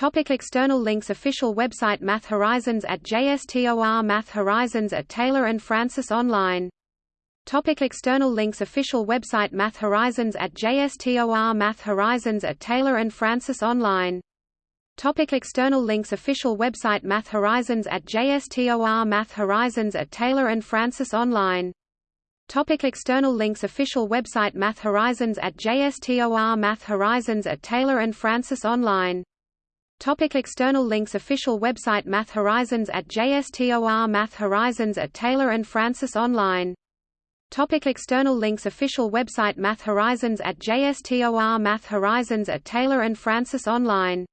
Topic external links Official website Math Horizons at JSTOR Math Horizons at Taylor and Francis Online. Topic external links Official website Math Horizons at JSTOR Math Horizons at Taylor and Francis Online. Topic external links Official website Math Horizons at JSTOR Math Horizons at Taylor and Francis Online. Topic external links Official website Math Horizons at JSTOR Math Horizons at Taylor and Francis Online Topic external links Official website Math Horizons at JSTOR Math Horizons at Taylor and Francis Online. Topic external links Official website Math Horizons at JSTOR Math Horizons at Taylor and Francis Online